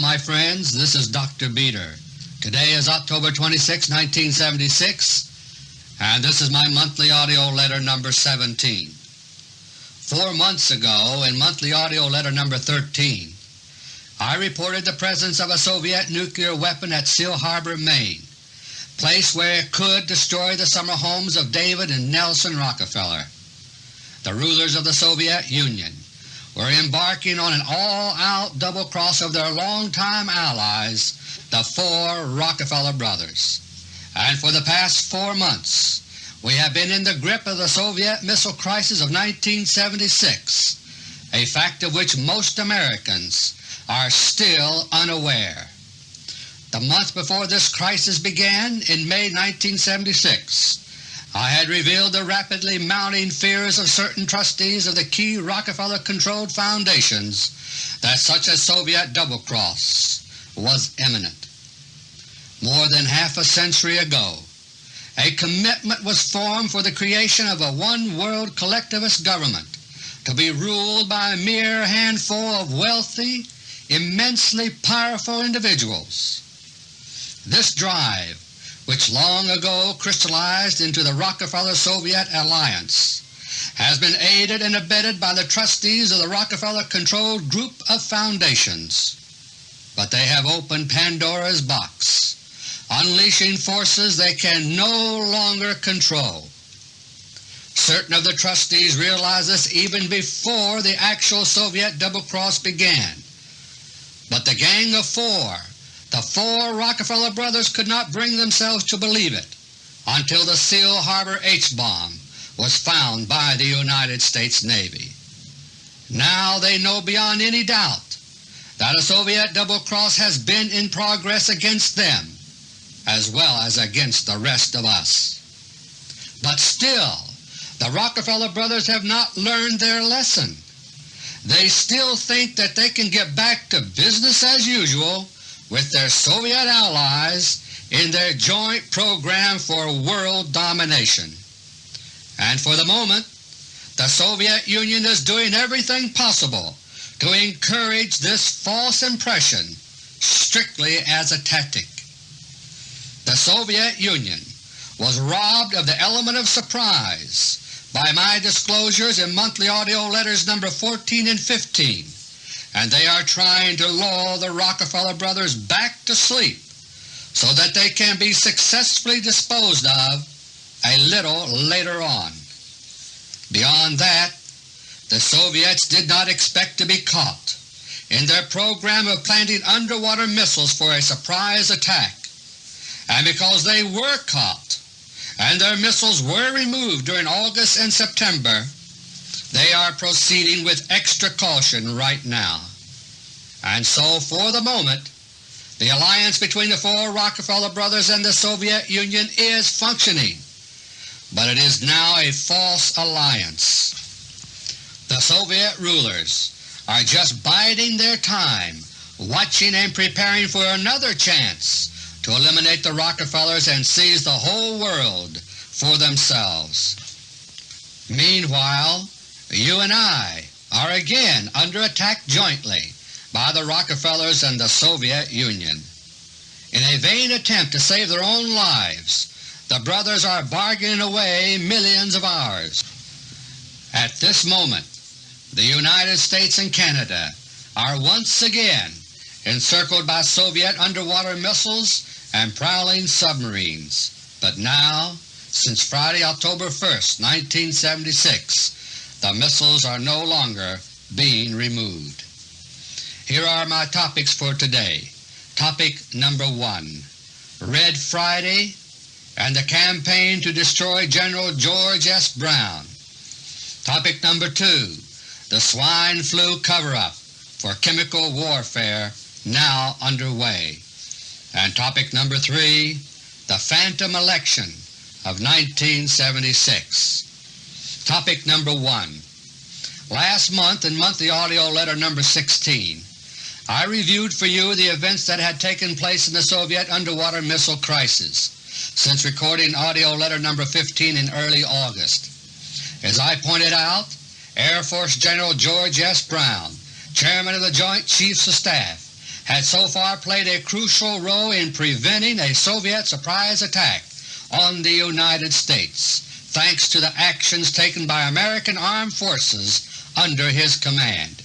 My friends, this is Dr. Beter. Today is October 26, 1976, and this is my monthly AUDIO LETTER number 17. Four months ago, in monthly AUDIO LETTER number 13, I reported the presence of a Soviet nuclear weapon at Seal Harbor, Maine, place where it could destroy the summer homes of David and Nelson Rockefeller. The rulers of the Soviet Union were embarking on an all-out double-cross of their longtime allies, the four Rockefeller brothers. And for the past four months we have been in the grip of the Soviet missile crisis of 1976, a fact of which most Americans are still unaware. The month before this crisis began, in May 1976, I had revealed the rapidly mounting fears of certain trustees of the key Rockefeller-controlled foundations that such a Soviet double-cross was imminent. More than half a century ago a commitment was formed for the creation of a one-world collectivist government to be ruled by a mere handful of wealthy, immensely powerful individuals. This drive which long ago crystallized into the Rockefeller-Soviet alliance, has been aided and abetted by the trustees of the Rockefeller-controlled group of foundations. But they have opened Pandora's box, unleashing forces they can no longer control. Certain of the trustees realized this even before the actual Soviet double-cross began. But the Gang of Four the four Rockefeller brothers could not bring themselves to believe it until the Seal Harbor H-bomb was found by the United States Navy. Now they know beyond any doubt that a Soviet double-cross has been in progress against them as well as against the rest of us. But still, the Rockefeller brothers have not learned their lesson. They still think that they can get back to business as usual with their Soviet allies in their joint program for world domination. And for the moment the Soviet Union is doing everything possible to encourage this false impression strictly as a tactic. The Soviet Union was robbed of the element of surprise by my disclosures in monthly AUDIO letters number 14 and 15 and they are trying to lull the Rockefeller brothers back to sleep so that they can be successfully disposed of a little later on. Beyond that, the Soviets did not expect to be caught in their program of planting underwater missiles for a surprise attack, and because they were caught and their missiles were removed during August and September, they are proceeding with extra caution right now. And so for the moment the alliance between the four Rockefeller brothers and the Soviet Union is functioning, but it is now a false alliance. The Soviet rulers are just biding their time, watching and preparing for another chance to eliminate the Rockefellers and seize the whole world for themselves. Meanwhile, you and I are again under attack jointly by the Rockefellers and the Soviet Union. In a vain attempt to save their own lives, the brothers are bargaining away millions of ours. At this moment the United States and Canada are once again encircled by Soviet underwater missiles and prowling submarines, but now, since Friday, October 1, 1976, the missiles are no longer being removed. Here are my topics for today. Topic number 1 Red Friday and the campaign to destroy General George S. Brown. Topic number 2 The swine flu cover-up for chemical warfare now underway. And topic number 3 The phantom election of 1976. Topic number 1 Last month in Monthly AUDIO Letter number 16 I reviewed for you the events that had taken place in the Soviet underwater missile crisis since recording AUDIO Letter number 15 in early August. As I pointed out, Air Force General George S. Brown, Chairman of the Joint Chiefs of Staff, had so far played a crucial role in preventing a Soviet surprise attack on the United States, thanks to the actions taken by American armed forces under his command.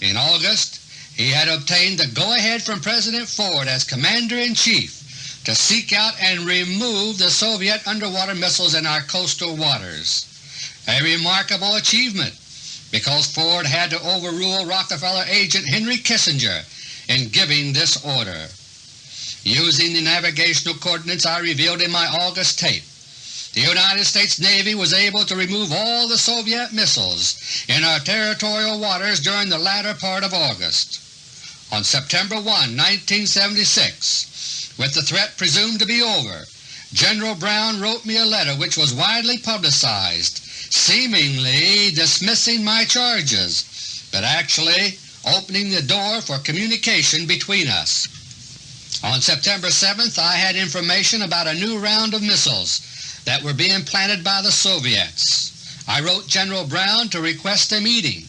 In August, he had obtained the go-ahead from President Ford as Commander-in-Chief to seek out and remove the Soviet underwater missiles in our coastal waters. A remarkable achievement because Ford had to overrule Rockefeller agent Henry Kissinger in giving this order. Using the navigational coordinates I revealed in my August tape, the United States Navy was able to remove all the Soviet missiles in our territorial waters during the latter part of August. On September 1, 1976, with the threat presumed to be over, General Brown wrote me a letter which was widely publicized, seemingly dismissing my charges, but actually opening the door for communication between us. On September 7th I had information about a new round of missiles that were being planted by the Soviets. I wrote General Brown to request a meeting,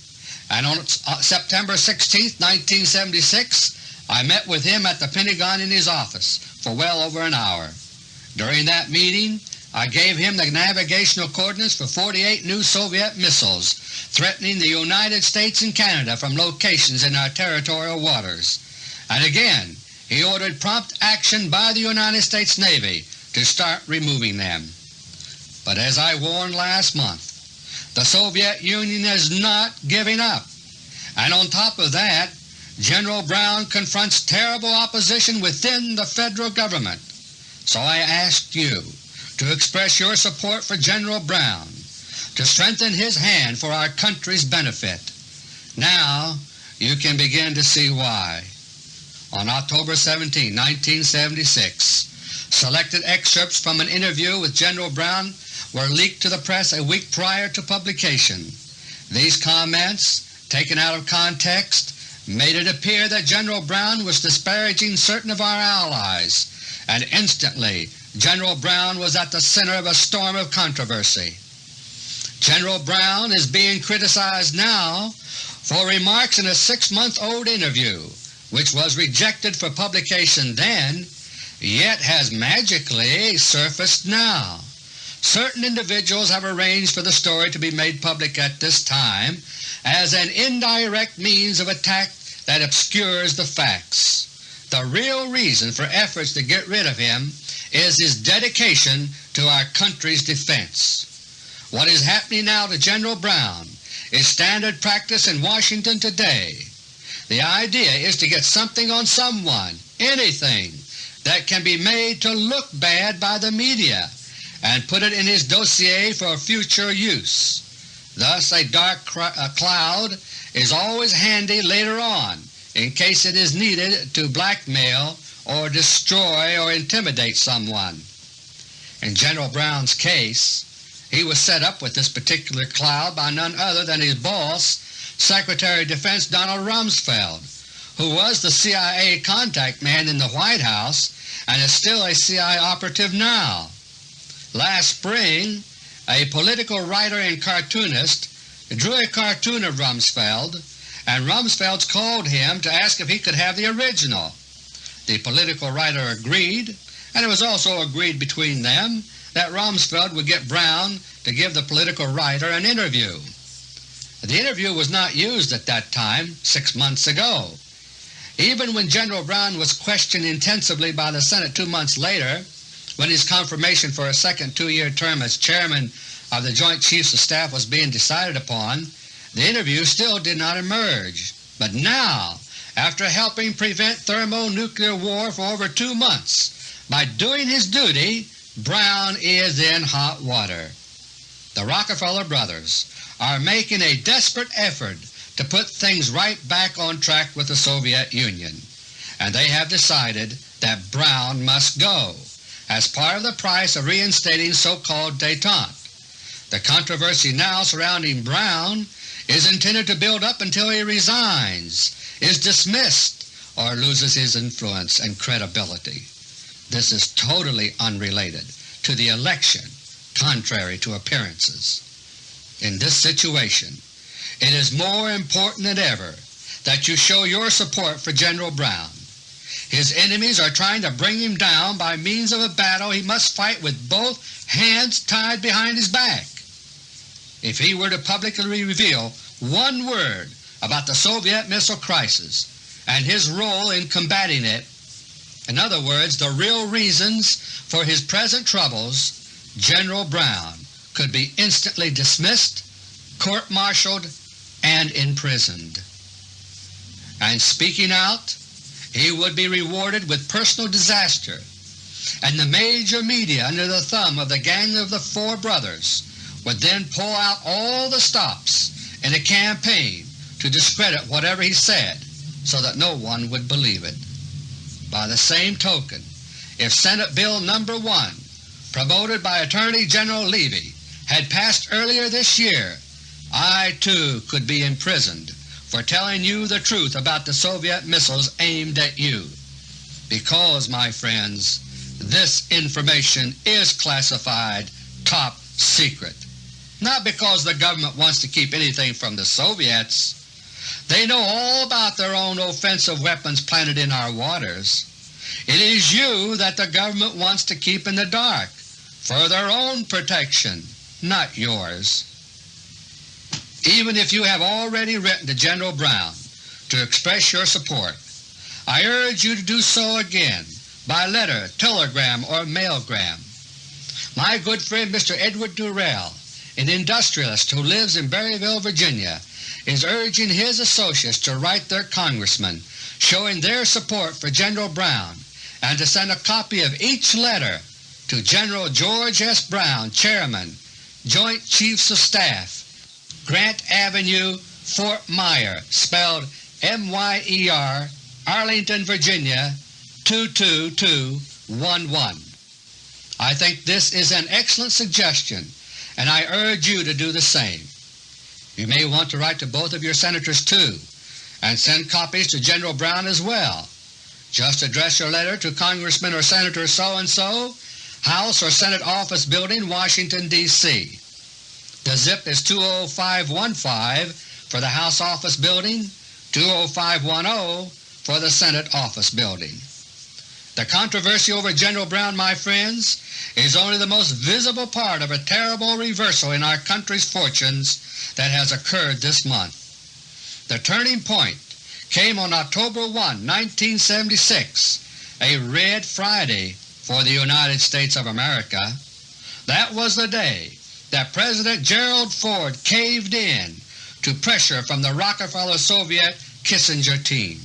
and on uh, September 16, 1976, I met with him at the Pentagon in his office for well over an hour. During that meeting I gave him the navigational coordinates for 48 new Soviet missiles threatening the United States and Canada from locations in our territorial waters. And again he ordered prompt action by the United States Navy to start removing them. But as I warned last month, the Soviet Union is not giving up. And on top of that, General Brown confronts terrible opposition within the Federal Government. So I ask you to express your support for General Brown, to strengthen his hand for our country's benefit. Now you can begin to see why. On October 17, 1976, selected excerpts from an interview with General Brown were leaked to the press a week prior to publication. These comments, taken out of context, made it appear that General Brown was disparaging certain of our allies, and instantly General Brown was at the center of a storm of controversy. General Brown is being criticized now for remarks in a six-month-old interview which was rejected for publication then, yet has magically surfaced now. Certain individuals have arranged for the story to be made public at this time as an indirect means of attack that obscures the facts. The real reason for efforts to get rid of him is his dedication to our country's defense. What is happening now to General Brown is standard practice in Washington today. The idea is to get something on someone, anything, that can be made to look bad by the media and put it in his dossier for future use. Thus a dark a cloud is always handy later on in case it is needed to blackmail or destroy or intimidate someone. In General Brown's case, he was set up with this particular cloud by none other than his boss, Secretary of Defense Donald Rumsfeld, who was the CIA contact man in the White House and is still a CIA operative now. Last spring, a political writer and cartoonist drew a cartoon of Rumsfeld, and Rumsfeld called him to ask if he could have the original. The political writer agreed, and it was also agreed between them that Rumsfeld would get Brown to give the political writer an interview. The interview was not used at that time, six months ago. Even when General Brown was questioned intensively by the Senate two months later, when his confirmation for a second two-year term as Chairman of the Joint Chiefs of Staff was being decided upon, the interview still did not emerge. But now, after helping prevent thermonuclear war for over two months, by doing his duty, Brown is in hot water. The Rockefeller brothers are making a desperate effort to put things right back on track with the Soviet Union, and they have decided that Brown must go as part of the price of reinstating so-called détente. The controversy now surrounding Brown is intended to build up until he resigns, is dismissed, or loses his influence and credibility. This is totally unrelated to the election, contrary to appearances. In this situation, it is more important than ever that you show your support for General Brown his enemies are trying to bring him down by means of a battle he must fight with both hands tied behind his back. If he were to publicly reveal one word about the Soviet missile crisis and his role in combating it, in other words, the real reasons for his present troubles, General Brown could be instantly dismissed, court-martialed, and imprisoned. And speaking out, he would be rewarded with personal disaster, and the major media under the thumb of the Gang of the Four Brothers would then pull out all the stops in a campaign to discredit whatever he said so that no one would believe it. By the same token, if Senate Bill No. 1, promoted by Attorney General Levi, had passed earlier this year, I too could be imprisoned for telling you the truth about the Soviet missiles aimed at you. Because, my friends, this information is classified top secret. Not because the government wants to keep anything from the Soviets, they know all about their own offensive weapons planted in our waters. It is you that the government wants to keep in the dark for their own protection, not yours. Even if you have already written to General Brown to express your support, I urge you to do so again by letter, telegram, or mailgram. My good friend Mr. Edward Durrell, an industrialist who lives in Berryville, Virginia, is urging his associates to write their congressman showing their support for General Brown and to send a copy of each letter to General George S. Brown, Chairman, Joint Chiefs of Staff, Grant Avenue, Fort Myer, spelled M-Y-E-R, Arlington, Virginia 22211. I think this is an excellent suggestion, and I urge you to do the same. You may want to write to both of your Senators too, and send copies to General Brown as well. Just address your letter to Congressman or Senator so-and-so, House or Senate Office Building, Washington, D.C. The zip is 20515 for the House Office Building, 20510 for the Senate Office Building. The controversy over General Brown, my friends, is only the most visible part of a terrible reversal in our country's fortunes that has occurred this month. The turning point came on October 1, 1976, a Red Friday for the United States of America. That was the day that President Gerald Ford caved in to pressure from the Rockefeller-Soviet Kissinger team.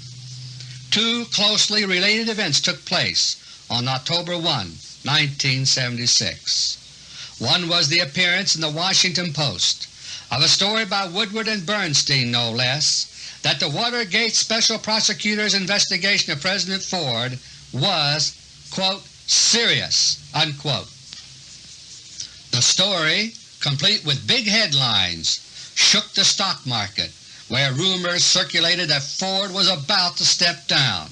Two closely related events took place on October 1, 1976. One was the appearance in the Washington Post of a story by Woodward and Bernstein, no less, that the Watergate Special Prosecutor's investigation of President Ford was, quote, serious, unquote. The story, complete with big headlines, shook the stock market, where rumors circulated that Ford was about to step down.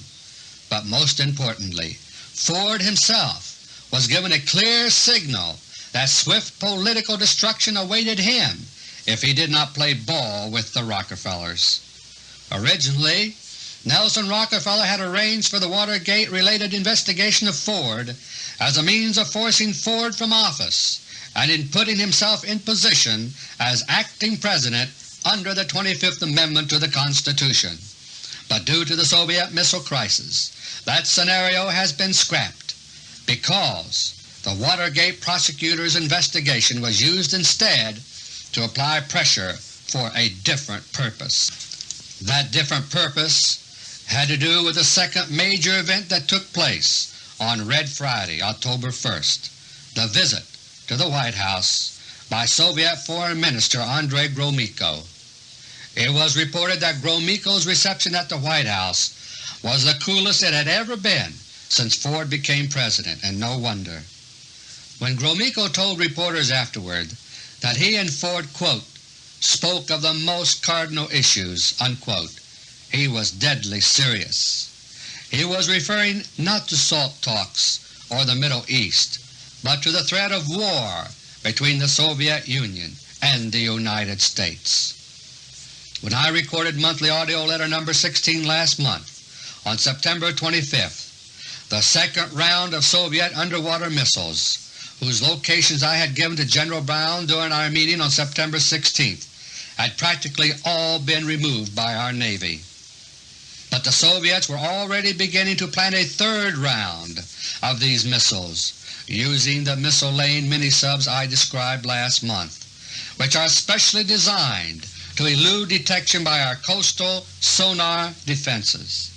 But most importantly, Ford himself was given a clear signal that swift political destruction awaited him if he did not play ball with the Rockefellers. Originally, Nelson Rockefeller had arranged for the Watergate-related investigation of Ford as a means of forcing Ford from office and in putting himself in position as acting President under the 25th Amendment to the Constitution. But due to the Soviet missile crisis, that scenario has been scrapped because the Watergate prosecutor's investigation was used instead to apply pressure for a different purpose. That different purpose had to do with the second major event that took place on Red Friday, October 1st, the visit to the White House by Soviet Foreign Minister Andrei Gromyko. It was reported that Gromyko's reception at the White House was the coolest it had ever been since Ford became President, and no wonder. When Gromyko told reporters afterward that he and Ford quote, spoke of the most cardinal issues, unquote, he was deadly serious. He was referring not to SALT talks or the Middle East, but to the threat of war between the Soviet Union and the United States. When I recorded monthly AUDIO LETTER No. 16 last month on September 25th, the second round of Soviet underwater missiles, whose locations I had given to General Brown during our meeting on September 16th, had practically all been removed by our Navy. But the Soviets were already beginning to plan a third round of these missiles using the missile laying mini-subs I described last month, which are specially designed to elude detection by our coastal sonar defenses.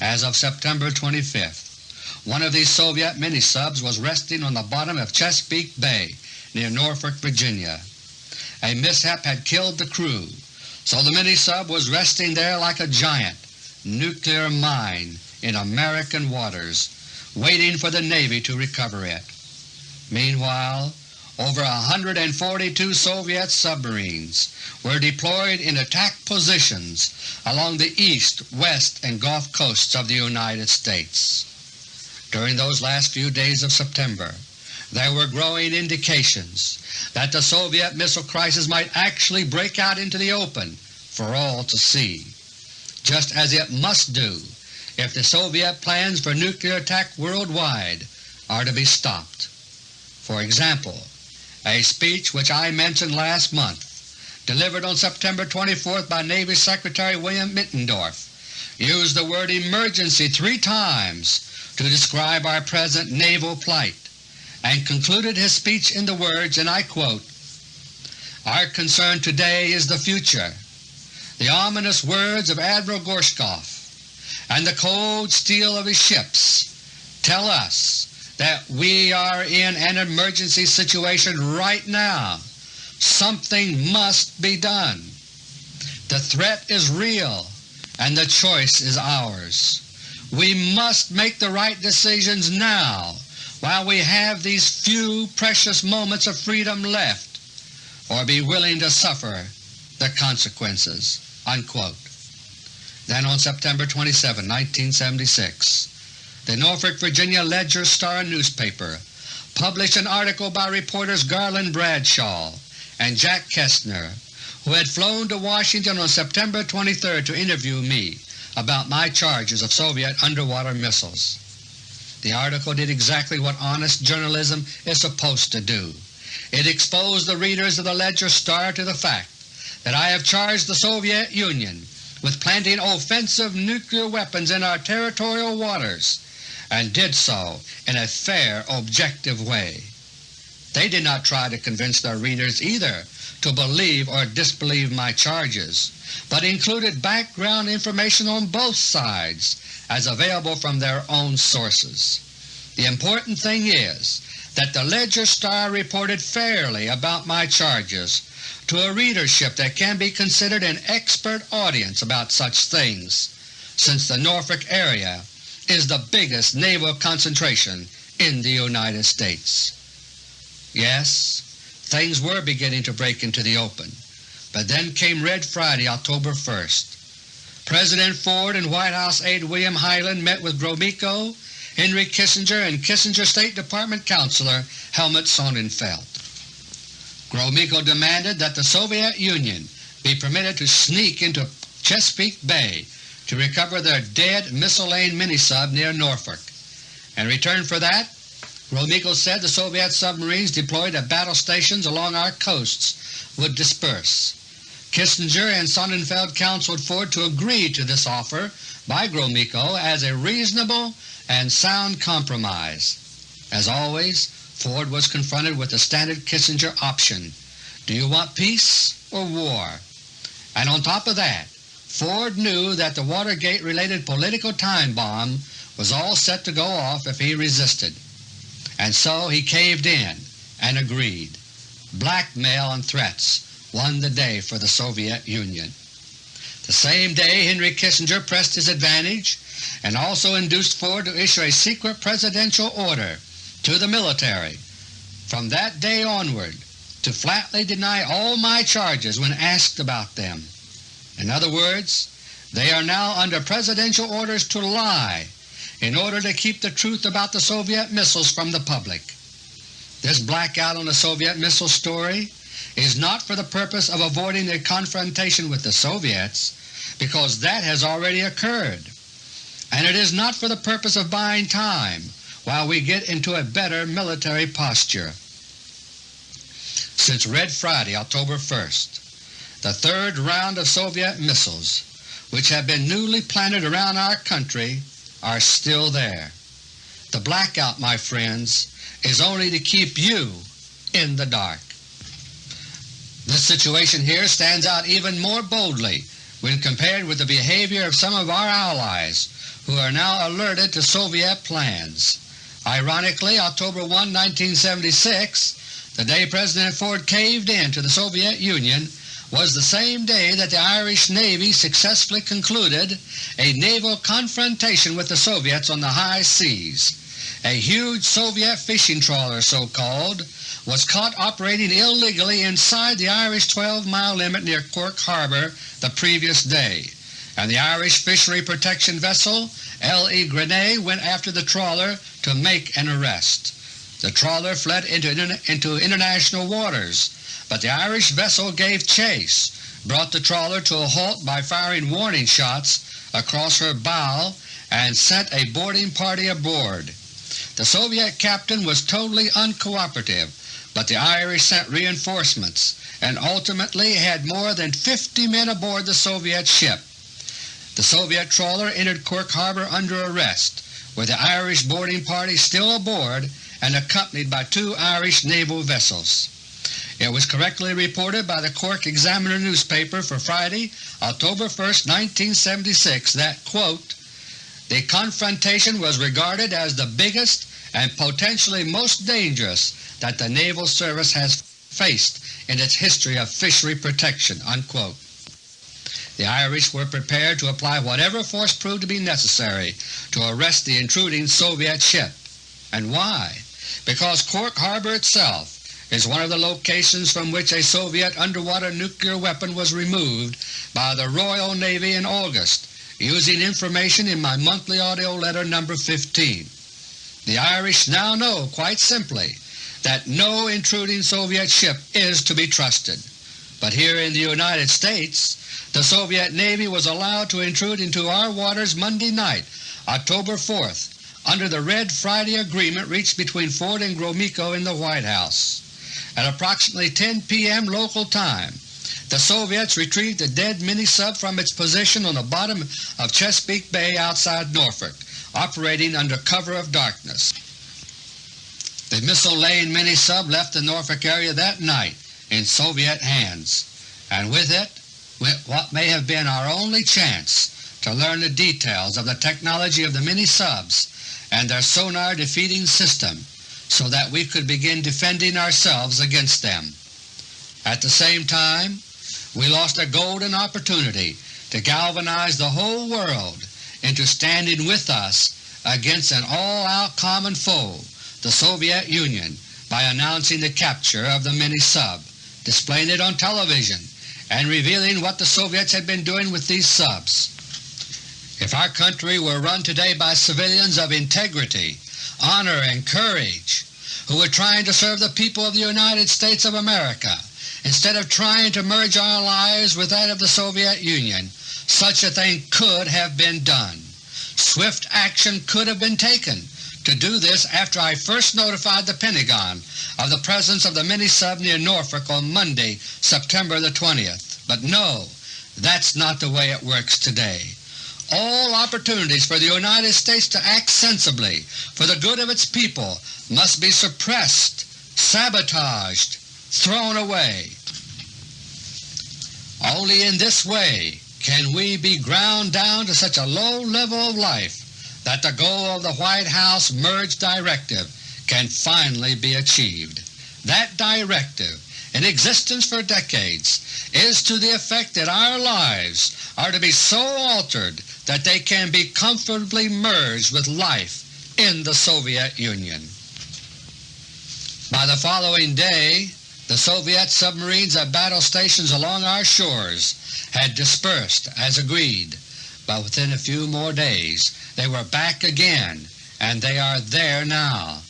As of September 25th, one of these Soviet mini-subs was resting on the bottom of Chesapeake Bay near Norfolk, Virginia. A mishap had killed the crew, so the mini-sub was resting there like a giant nuclear mine in American waters, waiting for the Navy to recover it. Meanwhile, over 142 Soviet submarines were deployed in attack positions along the east, west, and Gulf coasts of the United States. During those last few days of September, there were growing indications that the Soviet missile crisis might actually break out into the open for all to see, just as it must do if the Soviet plans for nuclear attack worldwide are to be stopped. For example, a speech which I mentioned last month, delivered on September 24th by Navy Secretary William Middendorf, used the word emergency three times to describe our present naval plight, and concluded his speech in the words, and I quote, Our concern today is the future. The ominous words of Admiral Gorshkov and the cold steel of his ships tell us that we are in an emergency situation right now. Something must be done. The threat is real and the choice is ours. We must make the right decisions now while we have these few precious moments of freedom left, or be willing to suffer the consequences." Unquote. Then on September 27, 1976, the Norfolk, Virginia Ledger-Star newspaper published an article by reporters Garland Bradshaw and Jack Kestner, who had flown to Washington on September 23 to interview me about my charges of Soviet underwater missiles. The article did exactly what honest journalism is supposed to do. It exposed the readers of the Ledger-Star to the fact that I have charged the Soviet Union with planting offensive nuclear weapons in our territorial waters, and did so in a fair, objective way. They did not try to convince their readers either to believe or disbelieve my charges, but included background information on both sides as available from their own sources. The important thing is that the Ledger-Star reported fairly about my charges to a readership that can be considered an expert audience about such things, since the Norfolk area is the biggest naval concentration in the United States. Yes, things were beginning to break into the open, but then came Red Friday, October 1st. President Ford and White House aide William Hyland met with Gromyko, Henry Kissinger, and Kissinger State Department Counselor Helmut Sonnenfeldt. Gromyko demanded that the Soviet Union be permitted to sneak into Chesapeake Bay to recover their dead missile-laying mini-sub near Norfolk. In return for that, Gromyko said the Soviet submarines deployed at battle stations along our coasts would disperse. Kissinger and Sonnenfeldt counseled Ford to agree to this offer by Gromyko as a reasonable and sound compromise. As always, Ford was confronted with the standard Kissinger option. Do you want peace or war? And on top of that, Ford knew that the Watergate-related political time bomb was all set to go off if he resisted and so he caved in and agreed. Blackmail and threats won the day for the Soviet Union. The same day Henry Kissinger pressed his advantage and also induced Ford to issue a secret presidential order to the military from that day onward to flatly deny all my charges when asked about them. In other words, they are now under presidential orders to lie in order to keep the truth about the Soviet missiles from the public. This blackout on the Soviet missile story is not for the purpose of avoiding a confrontation with the Soviets, because that has already occurred. and it is not for the purpose of buying time while we get into a better military posture. Since Red Friday, October 1st, the third round of Soviet missiles which have been newly planted around our country are still there. The blackout, my friends, is only to keep you in the dark. This situation here stands out even more boldly when compared with the behavior of some of our allies who are now alerted to Soviet plans. Ironically, October 1, 1976, the day President Ford caved in to the Soviet Union, was the same day that the Irish Navy successfully concluded a naval confrontation with the Soviets on the high seas. A huge Soviet fishing trawler, so-called, was caught operating illegally inside the Irish 12-mile limit near Cork Harbor the previous day, and the Irish Fishery Protection Vessel L.E. Greene went after the trawler to make an arrest. The trawler fled into, into international waters but the Irish vessel gave chase, brought the trawler to a halt by firing warning shots across her bow, and sent a boarding party aboard. The Soviet captain was totally uncooperative, but the Irish sent reinforcements and ultimately had more than 50 men aboard the Soviet ship. The Soviet trawler entered Cork Harbor under arrest, with the Irish boarding party still aboard and accompanied by two Irish naval vessels. It was correctly reported by the Cork Examiner newspaper for Friday, October 1, 1976 that, quote, the confrontation was regarded as the biggest and potentially most dangerous that the Naval Service has faced in its history of fishery protection." Unquote. The Irish were prepared to apply whatever force proved to be necessary to arrest the intruding Soviet ship. And why? Because Cork Harbor itself is one of the locations from which a Soviet underwater nuclear weapon was removed by the Royal Navy in August, using information in my monthly AUDIO LETTER No. 15. The Irish now know quite simply that no intruding Soviet ship is to be trusted. But here in the United States, the Soviet Navy was allowed to intrude into our waters Monday night, October 4th, under the Red Friday agreement reached between Ford and Gromyko in the White House. At approximately 10 p.m. local time, the Soviets retrieved the dead mini-sub from its position on the bottom of Chesapeake Bay outside Norfolk, operating under cover of darkness. The missile-laying mini-sub left the Norfolk area that night in Soviet hands, and with it what may have been our only chance to learn the details of the technology of the mini-subs and their sonar defeating system so that we could begin defending ourselves against them. At the same time, we lost a golden opportunity to galvanize the whole world into standing with us against an all-out common foe, the Soviet Union, by announcing the capture of the mini-sub, displaying it on television, and revealing what the Soviets had been doing with these subs. If our country were run today by civilians of integrity honor, and courage, who were trying to serve the people of the United States of America instead of trying to merge our lives with that of the Soviet Union, such a thing could have been done. Swift action could have been taken to do this after I first notified the Pentagon of the presence of the mini-sub near Norfolk on Monday, September the 20th. But no, that's not the way it works today all opportunities for the United States to act sensibly for the good of its people must be suppressed, sabotaged, thrown away. Only in this way can we be ground down to such a low level of life that the goal of the White House merge directive can finally be achieved. That directive, in existence for decades, is to the effect that our lives are to be so altered that they can be comfortably merged with life in the Soviet Union. By the following day, the Soviet submarines at battle stations along our shores had dispersed as agreed, but within a few more days they were back again, and they are there now.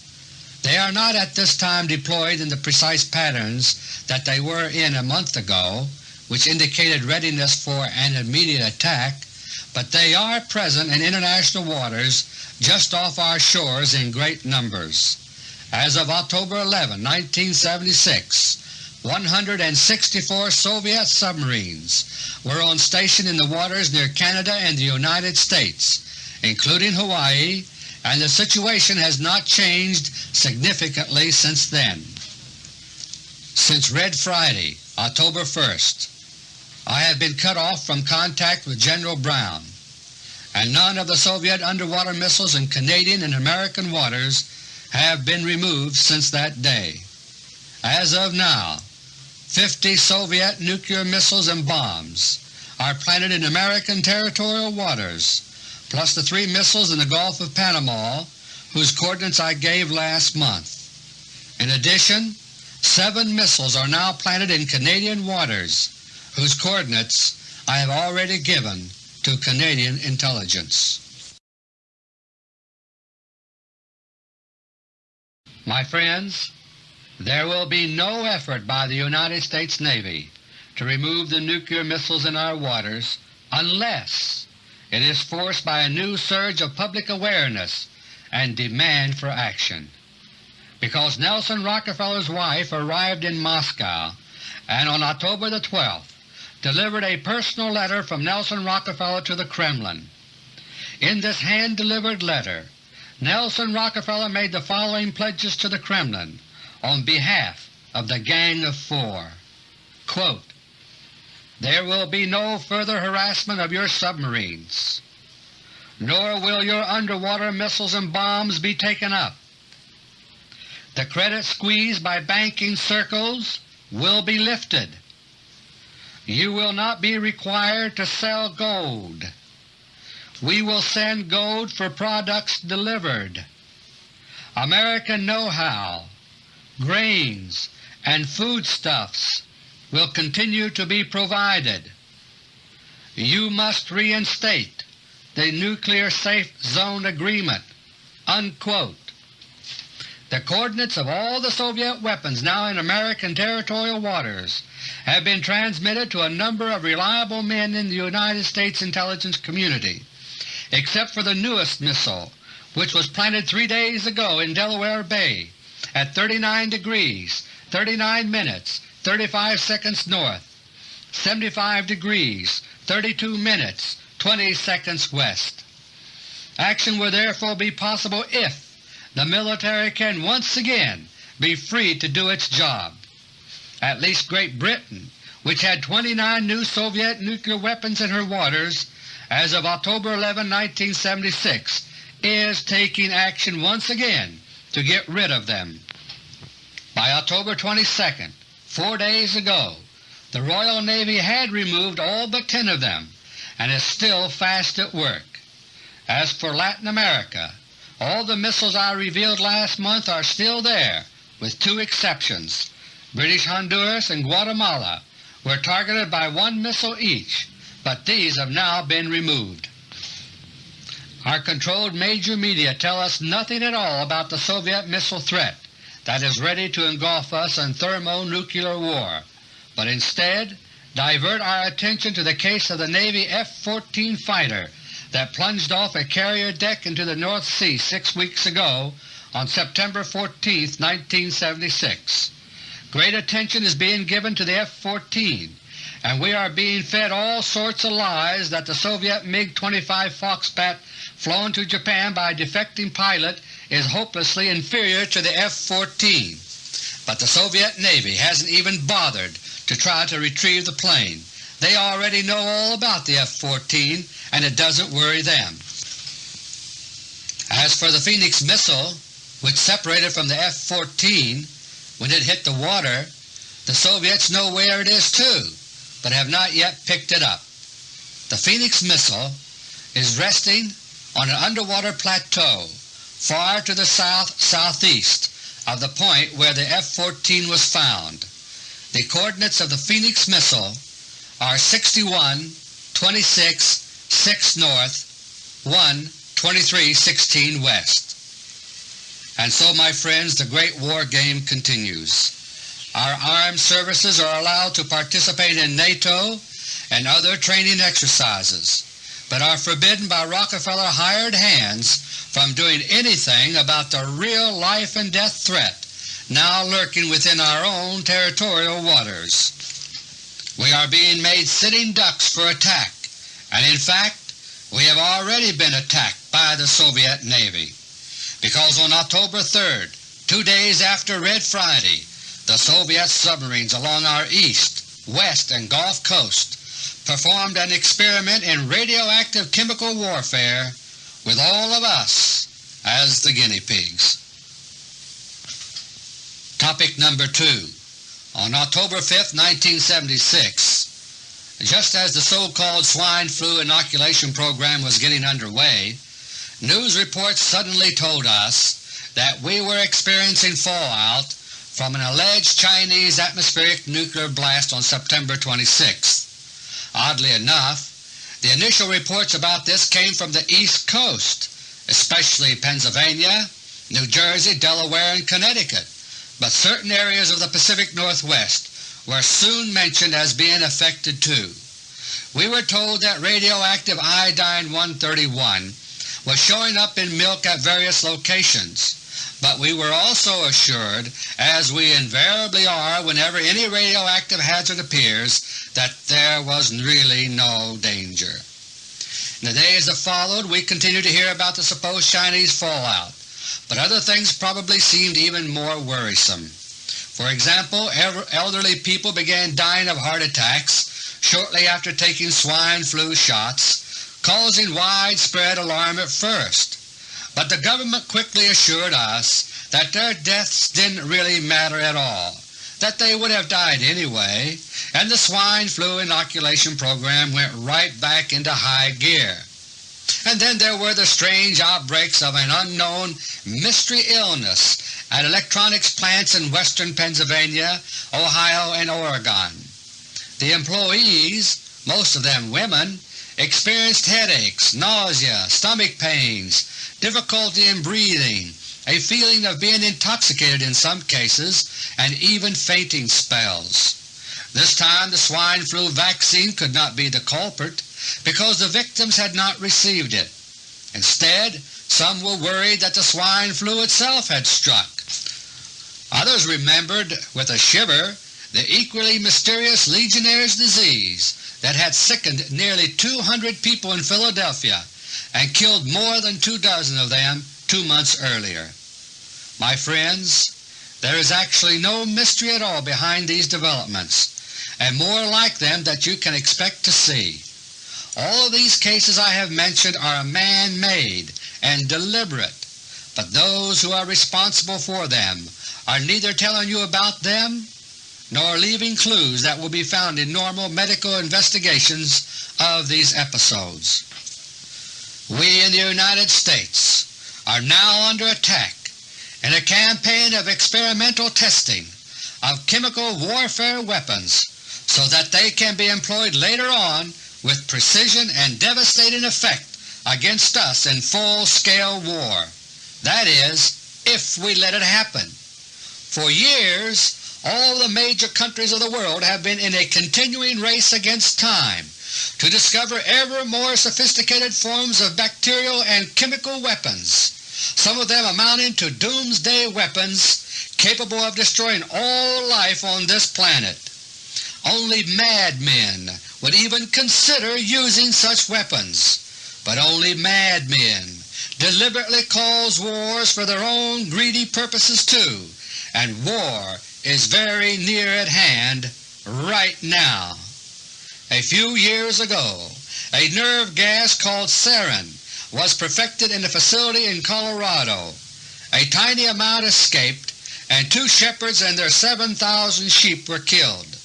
They are not at this time deployed in the precise patterns that they were in a month ago, which indicated readiness for an immediate attack, but they are present in international waters just off our shores in great numbers. As of October 11, 1976, 164 Soviet submarines were on station in the waters near Canada and the United States, including Hawaii, and the situation has not changed significantly since then. Since Red Friday, October 1st, I have been cut off from contact with General Brown, and none of the Soviet underwater missiles in Canadian and American waters have been removed since that day. As of now, 50 Soviet nuclear missiles and bombs are planted in American territorial waters, plus the three missiles in the Gulf of Panama whose coordinates I gave last month. In addition, seven missiles are now planted in Canadian waters whose coordinates I have already given to Canadian intelligence. My friends, there will be no effort by the United States Navy to remove the nuclear missiles in our waters unless it is forced by a new surge of public awareness and demand for action. Because Nelson Rockefeller's wife arrived in Moscow and on October the 12th delivered a personal letter from Nelson Rockefeller to the Kremlin. In this hand-delivered letter, Nelson Rockefeller made the following pledges to the Kremlin on behalf of the Gang of Four. Quote, there will be no further harassment of your submarines, nor will your underwater missiles and bombs be taken up. The credit squeeze by banking circles will be lifted. You will not be required to sell gold. We will send gold for products delivered. American know-how, grains, and foodstuffs will continue to be provided. You must reinstate the Nuclear Safe Zone Agreement." Unquote. The coordinates of all the Soviet weapons now in American territorial waters have been transmitted to a number of reliable men in the United States intelligence community, except for the newest missile, which was planted three days ago in Delaware Bay at 39 degrees 39 minutes 35 seconds north, 75 degrees 32 minutes 20 seconds west. Action will therefore be possible if the military can once again be free to do its job. At least Great Britain, which had 29 new Soviet nuclear weapons in her waters as of October 11, 1976, is taking action once again to get rid of them. By October 22, Four days ago the Royal Navy had removed all but ten of them and is still fast at work. As for Latin America, all the missiles I revealed last month are still there, with two exceptions. British Honduras and Guatemala were targeted by one missile each, but these have now been removed. Our controlled major media tell us nothing at all about the Soviet missile threat, that is ready to engulf us in thermonuclear war, but instead divert our attention to the case of the Navy F-14 fighter that plunged off a carrier deck into the North Sea six weeks ago on September 14, 1976. Great attention is being given to the F-14, and we are being fed all sorts of lies that the Soviet MiG-25 Foxbat flown to Japan by a defecting pilot is hopelessly inferior to the F-14, but the Soviet Navy hasn't even bothered to try to retrieve the plane. They already know all about the F-14 and it doesn't worry them. As for the Phoenix missile, which separated from the F-14 when it hit the water, the Soviets know where it is too, but have not yet picked it up. The Phoenix missile is resting on an underwater plateau far to the south-southeast of the point where the F-14 was found. The coordinates of the Phoenix missile are 61, 26, 6 north, 1, 23, 16 west. And so, my friends, the great war game continues. Our armed services are allowed to participate in NATO and other training exercises. But are forbidden by Rockefeller hired hands from doing anything about the real life and death threat now lurking within our own territorial waters. We are being made sitting ducks for attack, and in fact we have already been attacked by the Soviet Navy, because on October 3rd, two days after Red Friday, the Soviet submarines along our east, west, and Gulf coast performed an experiment in radioactive chemical warfare with all of us as the guinea pigs. Topic number 2 On October 5, 1976, just as the so-called swine flu inoculation program was getting underway, news reports suddenly told us that we were experiencing fallout from an alleged Chinese atmospheric nuclear blast on September 26. Oddly enough, the initial reports about this came from the East Coast, especially Pennsylvania, New Jersey, Delaware, and Connecticut, but certain areas of the Pacific Northwest were soon mentioned as being affected too. We were told that radioactive iodine-131 was showing up in milk at various locations, but we were also assured, as we invariably are whenever any radioactive hazard appears, that there was really no danger. In the days that followed we continued to hear about the supposed Chinese fallout, but other things probably seemed even more worrisome. For example, elderly people began dying of heart attacks shortly after taking swine flu shots, causing widespread alarm at first. But the government quickly assured us that their deaths didn't really matter at all, that they would have died anyway, and the swine flu inoculation program went right back into high gear. And then there were the strange outbreaks of an unknown mystery illness at electronics plants in western Pennsylvania, Ohio, and Oregon. The employees, most of them women, experienced headaches, nausea, stomach pains, difficulty in breathing, a feeling of being intoxicated in some cases, and even fainting spells. This time the swine flu vaccine could not be the culprit because the victims had not received it. Instead, some were worried that the swine flu itself had struck. Others remembered with a shiver the equally mysterious Legionnaire's disease that had sickened nearly 200 people in Philadelphia and killed more than two dozen of them two months earlier. My friends, there is actually no mystery at all behind these developments, and more like them that you can expect to see. All of these cases I have mentioned are man-made and deliberate, but those who are responsible for them are neither telling you about them nor leaving clues that will be found in normal medical investigations of these episodes. We in the United States are now under attack in a campaign of experimental testing of chemical warfare weapons so that they can be employed later on with precision and devastating effect against us in full-scale war. That is, if we let it happen. For years all the major countries of the world have been in a continuing race against time to discover ever more sophisticated forms of bacterial and chemical weapons, some of them amounting to doomsday weapons capable of destroying all life on this planet. Only madmen would even consider using such weapons, but only madmen deliberately cause wars for their own greedy purposes too, and war is very near at hand right now. A few years ago, a nerve gas called sarin was perfected in a facility in Colorado. A tiny amount escaped, and two shepherds and their 7,000 sheep were killed.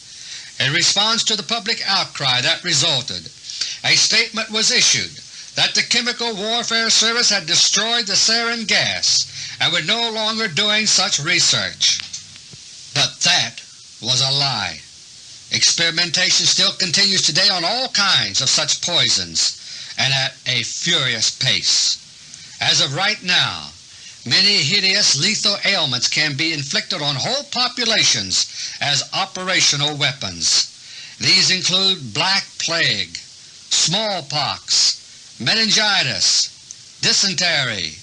In response to the public outcry that resulted, a statement was issued that the Chemical Warfare Service had destroyed the sarin gas and were no longer doing such research. But that was a lie. Experimentation still continues today on all kinds of such poisons, and at a furious pace. As of right now, many hideous lethal ailments can be inflicted on whole populations as operational weapons. These include black plague, smallpox, meningitis, dysentery,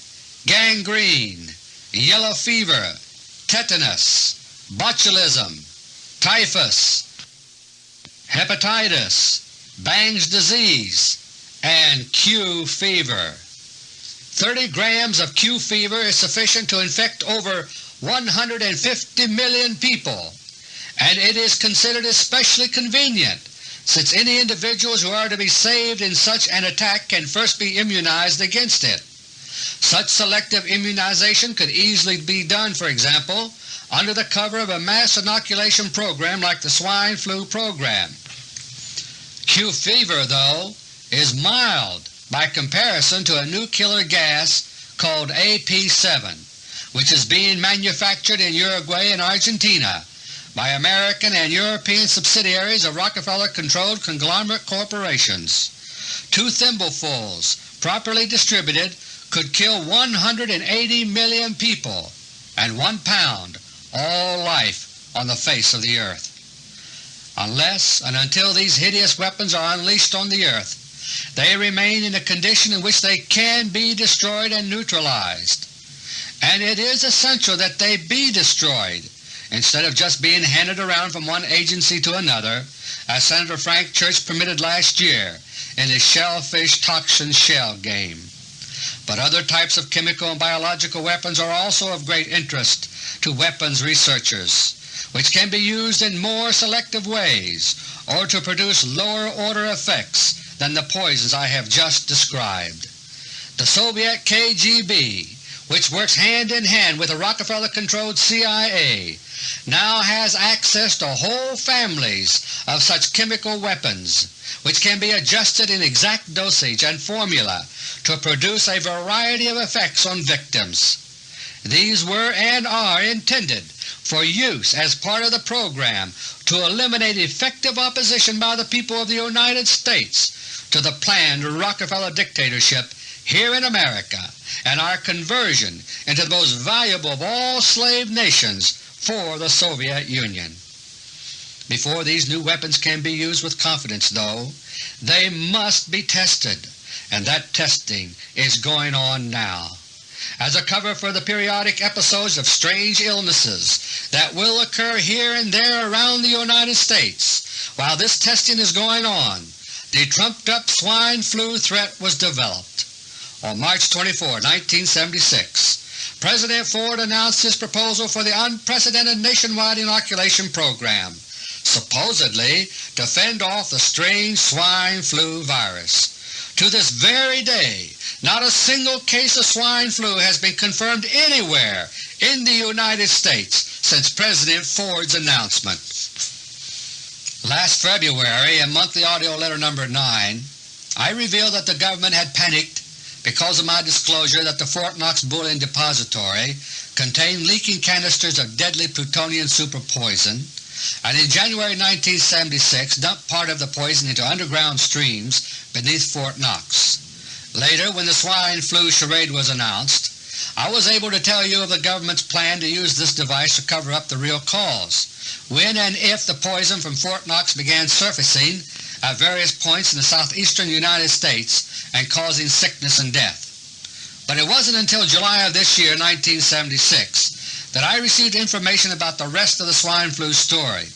gangrene, yellow fever, tetanus, botulism, typhus, hepatitis, Bang's disease, and Q fever. 30 grams of Q fever is sufficient to infect over 150 million people, and it is considered especially convenient since any individuals who are to be saved in such an attack can first be immunized against it. Such selective immunization could easily be done, for example, under the cover of a mass inoculation program like the swine flu program. Q fever, though, is mild by comparison to a new killer gas called AP7, which is being manufactured in Uruguay and Argentina by American and European subsidiaries of Rockefeller-controlled conglomerate corporations. Two thimblefuls, properly distributed, could kill 180 million people and one pound all life on the face of the earth. Unless and until these hideous weapons are unleashed on the earth, they remain in a condition in which they can be destroyed and neutralized. And it is essential that they be destroyed instead of just being handed around from one agency to another, as Senator Frank Church permitted last year in his shellfish toxin shell game. But other types of chemical and biological weapons are also of great interest to weapons researchers, which can be used in more selective ways or to produce lower order effects than the poisons I have just described. The Soviet KGB, which works hand in hand with the Rockefeller-controlled CIA, now has access to whole families of such chemical weapons which can be adjusted in exact dosage and formula to produce a variety of effects on victims. These were and are intended for use as part of the program to eliminate effective opposition by the people of the United States to the planned Rockefeller dictatorship here in America and our conversion into the most valuable of all slave nations for the Soviet Union. Before these new weapons can be used with confidence, though, they must be tested, and that testing is going on now. As a cover for the periodic episodes of strange illnesses that will occur here and there around the United States while this testing is going on, the trumped-up swine flu threat was developed. On March 24, 1976, President Ford announced his proposal for the unprecedented nationwide inoculation program, supposedly to fend off the strange swine flu virus. To this very day, not a single case of swine flu has been confirmed anywhere in the United States since President Ford's announcement. Last February, in Monthly AUDIO LETTER No. 9, I revealed that the government had panicked because of my disclosure that the Fort Knox Bullion Depository contained leaking canisters of deadly plutonium superpoison, and in January 1976 dumped part of the poison into underground streams beneath Fort Knox. Later, when the swine flu charade was announced, I was able to tell you of the government's plan to use this device to cover up the real cause when and if the poison from Fort Knox began surfacing at various points in the southeastern United States and causing sickness and death. But it wasn't until July of this year, 1976, that I received information about the rest of the swine flu story,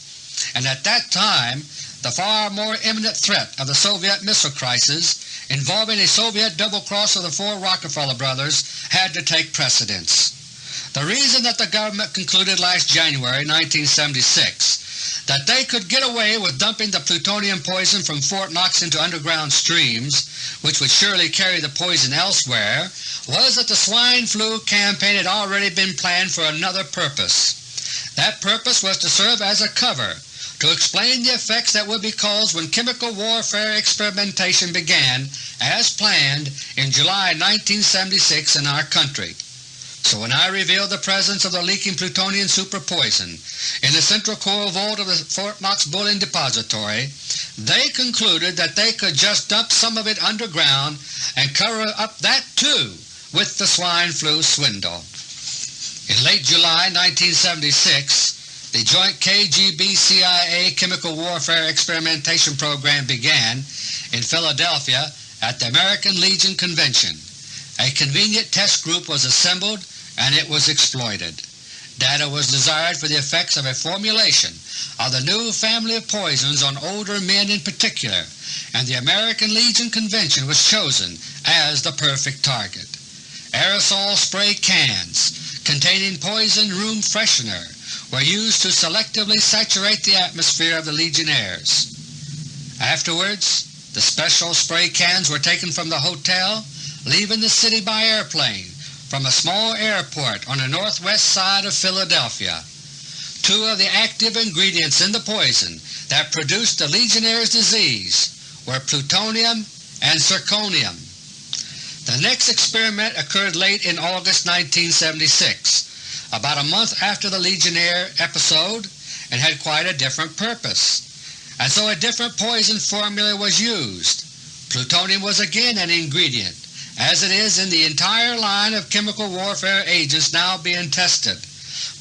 and at that time the far more imminent threat of the Soviet missile crisis involving a Soviet double-cross of the four Rockefeller brothers had to take precedence. The reason that the government concluded last January 1976 that they could get away with dumping the plutonium poison from Fort Knox into underground streams, which would surely carry the poison elsewhere, was that the swine flu campaign had already been planned for another purpose. That purpose was to serve as a cover to explain the effects that would be caused when chemical warfare experimentation began as planned in July 1976 in our country. So when I revealed the presence of the leaking plutonium superpoison in the central core vault of the Fort Knox Bullion Depository, they concluded that they could just dump some of it underground and cover up that too with the swine flu swindle. In late July 1976, the joint KGB-CIA chemical warfare experimentation program began in Philadelphia at the American Legion Convention. A convenient test group was assembled and it was exploited. Data was desired for the effects of a formulation of the new family of poisons on older men in particular, and the American Legion Convention was chosen as the perfect target. Aerosol spray cans containing poison room freshener were used to selectively saturate the atmosphere of the Legionnaires. Afterwards, the special spray cans were taken from the hotel, leaving the city by airplane from a small airport on the northwest side of Philadelphia. Two of the active ingredients in the poison that produced the Legionnaire's disease were plutonium and zirconium. The next experiment occurred late in August 1976, about a month after the Legionnaire episode, and had quite a different purpose. And so a different poison formula was used. Plutonium was again an ingredient, as it is in the entire line of chemical warfare agents now being tested.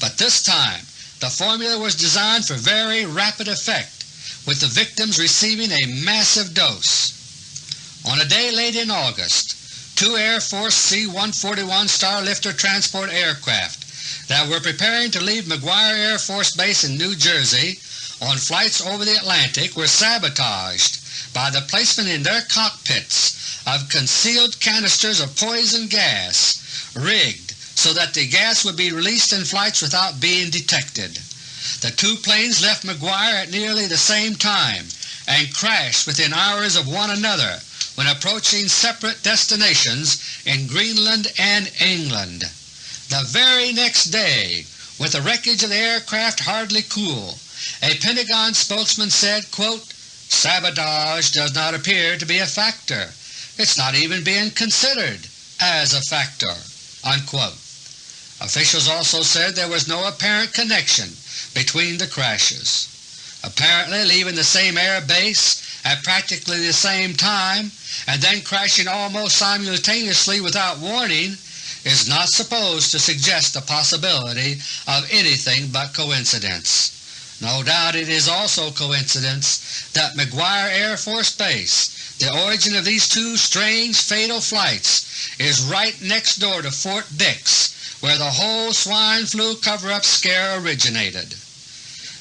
But this time the formula was designed for very rapid effect, with the victims receiving a massive dose. On a day late in August, two Air Force C-141 Starlifter transport aircraft that were preparing to leave McGuire Air Force Base in New Jersey on flights over the Atlantic were sabotaged by the placement in their cockpits of concealed canisters of poison gas rigged so that the gas would be released in flights without being detected. The two planes left McGuire at nearly the same time and crashed within hours of one another when approaching separate destinations in Greenland and England. The very next day, with the wreckage of the aircraft hardly cool, a Pentagon spokesman said, quote, Sabotage does not appear to be a factor. It's not even being considered as a factor." Unquote. Officials also said there was no apparent connection between the crashes. Apparently leaving the same air base at practically the same time and then crashing almost simultaneously without warning is not supposed to suggest the possibility of anything but coincidence. No doubt it is also coincidence that McGuire Air Force Base the origin of these two strange fatal flights is right next door to Fort Dix, where the whole swine flu cover-up scare originated.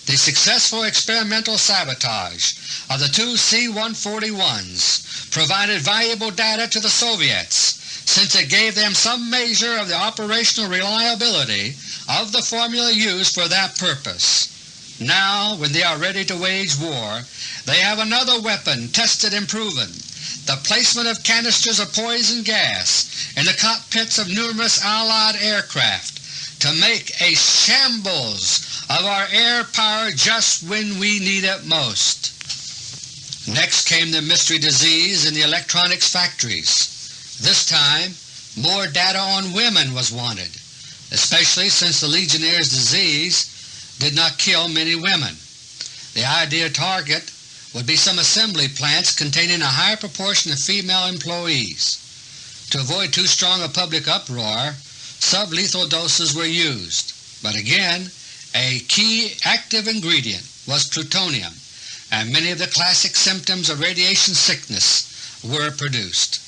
The successful experimental sabotage of the two C-141s provided valuable data to the Soviets since it gave them some measure of the operational reliability of the formula used for that purpose. Now, when they are ready to wage war, they have another weapon tested and proven, the placement of canisters of poison gas in the cockpits of numerous Allied aircraft to make a shambles of our air power just when we need it most. Next came the mystery disease in the electronics factories. This time more data on women was wanted, especially since the Legionnaire's disease did not kill many women. The ideal target would be some assembly plants containing a high proportion of female employees. To avoid too strong a public uproar, sublethal doses were used, but again a key active ingredient was plutonium, and many of the classic symptoms of radiation sickness were produced.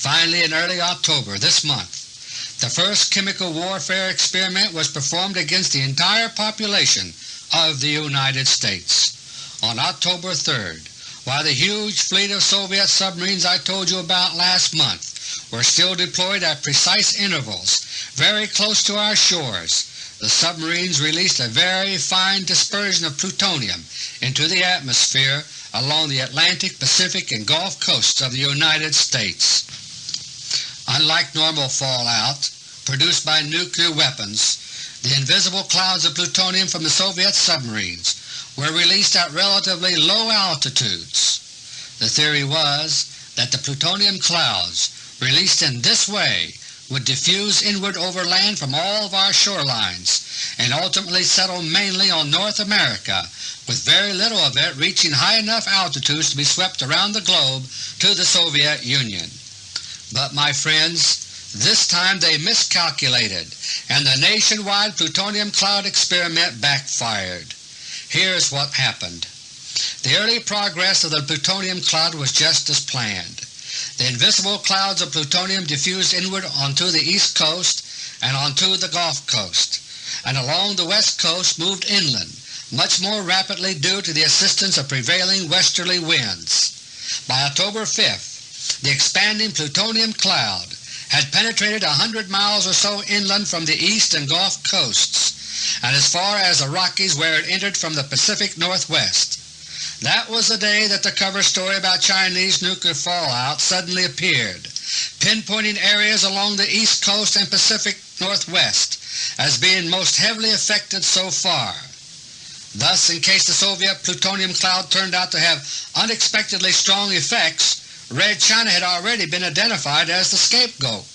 Finally, in early October this month, the first chemical warfare experiment was performed against the entire population of the United States. On October 3rd, while the huge fleet of Soviet submarines I told you about last month were still deployed at precise intervals very close to our shores, the submarines released a very fine dispersion of plutonium into the atmosphere along the Atlantic, Pacific, and Gulf coasts of the United States. Unlike normal fallout produced by nuclear weapons, the invisible clouds of plutonium from the Soviet submarines were released at relatively low altitudes. The theory was that the plutonium clouds released in this way would diffuse inward over land from all of our shorelines and ultimately settle mainly on North America, with very little of it reaching high enough altitudes to be swept around the globe to the Soviet Union. But my friends, this time they miscalculated, and the nationwide plutonium cloud experiment backfired. Here's what happened. The early progress of the plutonium cloud was just as planned. the invisible clouds of plutonium diffused inward onto the east coast and onto the Gulf Coast, and along the west coast moved inland, much more rapidly due to the assistance of prevailing westerly winds. By October 5th, the expanding plutonium cloud had penetrated a hundred miles or so inland from the east and Gulf coasts, and as far as the Rockies where it entered from the Pacific Northwest. That was the day that the cover story about Chinese nuclear fallout suddenly appeared, pinpointing areas along the East Coast and Pacific Northwest as being most heavily affected so far. Thus, in case the Soviet plutonium cloud turned out to have unexpectedly strong effects, Red China had already been identified as the scapegoat.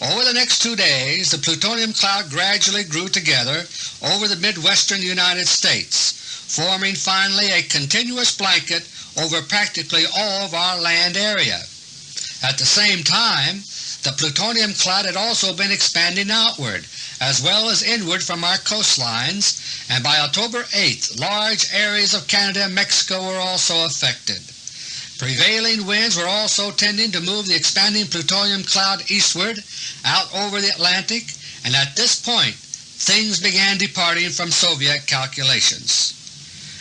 Over the next two days the plutonium cloud gradually grew together over the midwestern United States, forming finally a continuous blanket over practically all of our land area. At the same time, the plutonium cloud had also been expanding outward as well as inward from our coastlines, and by October 8th large areas of Canada and Mexico were also affected. Prevailing winds were also tending to move the expanding plutonium cloud eastward out over the Atlantic, and at this point things began departing from Soviet calculations.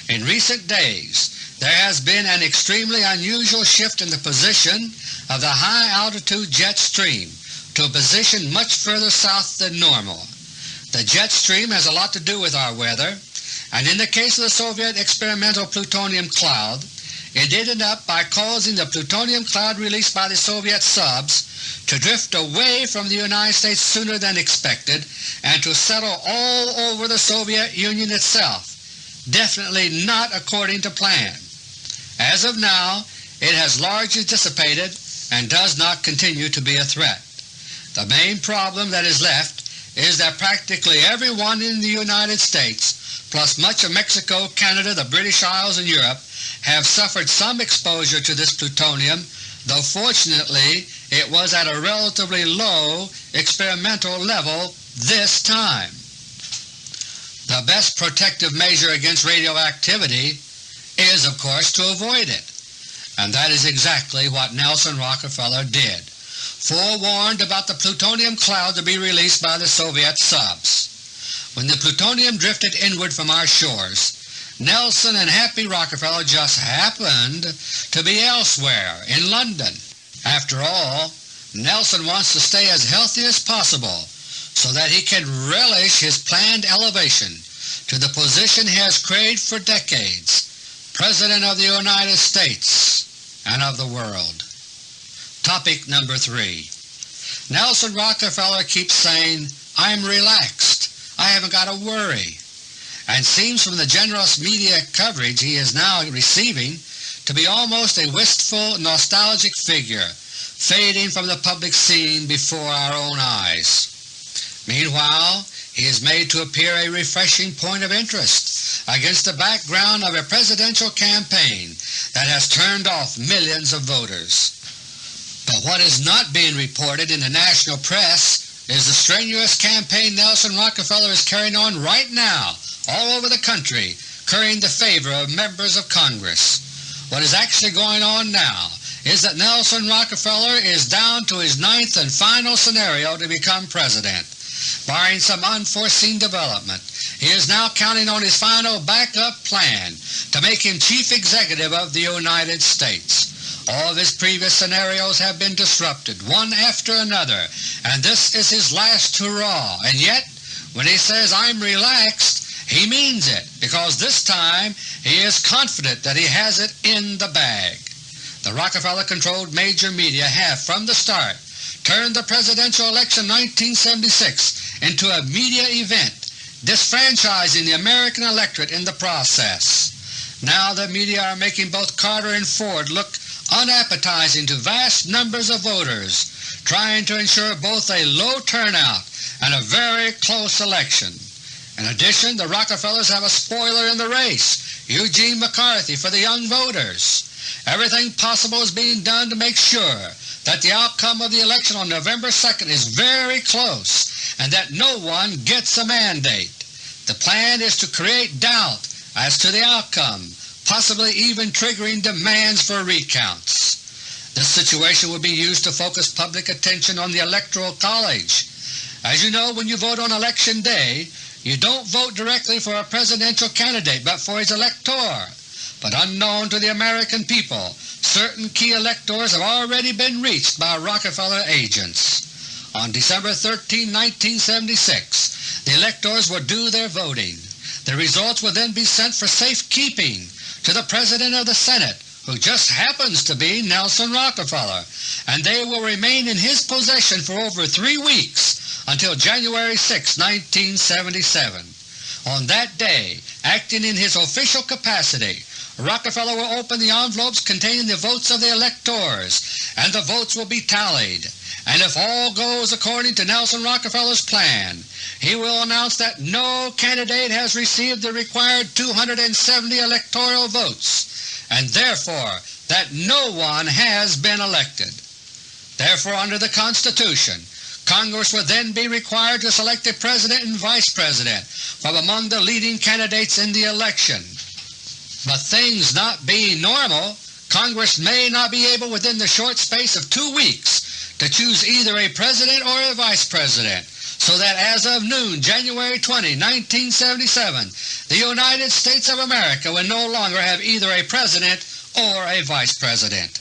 In recent days there has been an extremely unusual shift in the position of the high-altitude jet stream to a position much further south than normal. The jet stream has a lot to do with our weather, and in the case of the Soviet experimental plutonium cloud, it ended up by causing the plutonium cloud released by the Soviet subs to drift away from the United States sooner than expected and to settle all over the Soviet Union itself, definitely not according to plan. As of now, it has largely dissipated and does not continue to be a threat. The main problem that is left is that practically everyone in the United States, plus much of Mexico, Canada, the British Isles, and Europe, have suffered some exposure to this plutonium, though fortunately it was at a relatively low experimental level this time. The best protective measure against radioactivity is, of course, to avoid it, and that is exactly what Nelson Rockefeller did, forewarned about the plutonium cloud to be released by the Soviet subs. When the plutonium drifted inward from our shores, Nelson and Happy Rockefeller just happened to be elsewhere, in London. After all, Nelson wants to stay as healthy as possible so that he can relish his planned elevation to the position he has craved for decades, President of the United States and of the world. Topic number 3 Nelson Rockefeller keeps saying, I'm relaxed, I haven't got to worry, and seems from the generous media coverage he is now receiving to be almost a wistful, nostalgic figure fading from the public scene before our own eyes. Meanwhile, he is made to appear a refreshing point of interest against the background of a presidential campaign that has turned off millions of voters. But what is not being reported in the national press is the strenuous campaign Nelson Rockefeller is carrying on right now all over the country currying the favor of members of Congress. What is actually going on now is that Nelson Rockefeller is down to his ninth and final scenario to become President. Barring some unforeseen development, he is now counting on his final backup plan to make him Chief Executive of the United States. All of his previous scenarios have been disrupted, one after another, and this is his last hurrah. And yet, when he says, I'm relaxed, he means it, because this time he is confident that he has it in the bag. The Rockefeller-controlled major media have, from the start, turned the presidential election 1976 into a media event, disfranchising the American electorate in the process. Now the media are making both Carter and Ford look unappetizing to vast numbers of voters, trying to ensure both a low turnout and a very close election. In addition, the Rockefellers have a spoiler in the race, Eugene McCarthy, for the young voters. Everything possible is being done to make sure that the outcome of the election on November 2nd is very close and that no one gets a mandate. The plan is to create doubt as to the outcome, possibly even triggering demands for recounts. This situation will be used to focus public attention on the Electoral College. As you know, when you vote on Election Day, you don't vote directly for a presidential candidate but for his elector. But unknown to the American people, certain key electors have already been reached by Rockefeller agents. On December 13, 1976, the electors will do their voting. The results will then be sent for safekeeping to the President of the Senate, who just happens to be Nelson Rockefeller, and they will remain in his possession for over three weeks until January 6, 1977. On that day, acting in his official capacity, Rockefeller will open the envelopes containing the votes of the electors, and the votes will be tallied and if all goes according to Nelson Rockefeller's plan, he will announce that no candidate has received the required 270 electoral votes, and therefore that no one has been elected. Therefore, under the Constitution, Congress would then be required to select a President and Vice President from among the leading candidates in the election. But things not being normal, Congress may not be able within the short space of two weeks to choose either a President or a Vice President, so that as of noon January 20, 1977, the United States of America will no longer have either a President or a Vice President.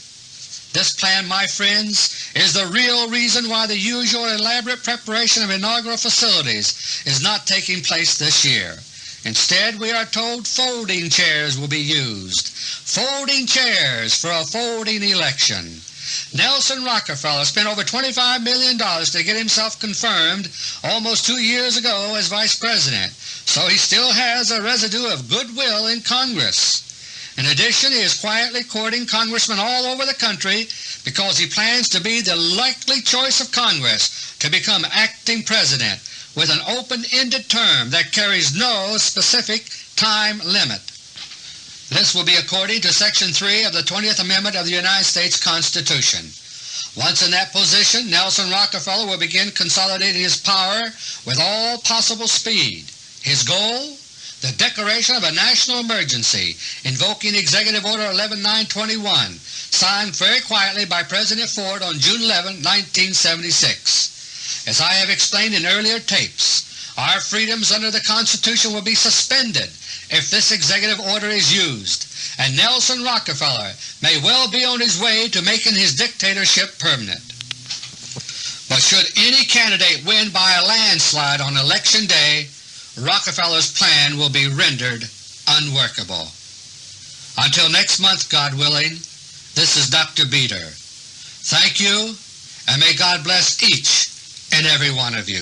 This plan, my friends, is the real reason why the usual elaborate preparation of inaugural facilities is not taking place this year. Instead, we are told folding chairs will be used. Folding chairs for a folding election. Nelson Rockefeller spent over $25 million to get himself confirmed almost two years ago as Vice President, so he still has a residue of goodwill in Congress. In addition, he is quietly courting congressmen all over the country because he plans to be the likely choice of Congress to become acting President with an open-ended term that carries no specific time limit. This will be according to Section 3 of the 20th Amendment of the United States Constitution. Once in that position, Nelson Rockefeller will begin consolidating his power with all possible speed. His goal? The declaration of a national emergency invoking Executive Order 11921, signed very quietly by President Ford on June 11, 1976. As I have explained in earlier tapes, our freedoms under the Constitution will be suspended if this executive order is used, and Nelson Rockefeller may well be on his way to making his dictatorship permanent. But should any candidate win by a landslide on Election Day, Rockefeller's plan will be rendered unworkable. Until next month, God willing, this is Dr. Beter. Thank you, and may God bless each and every one of you.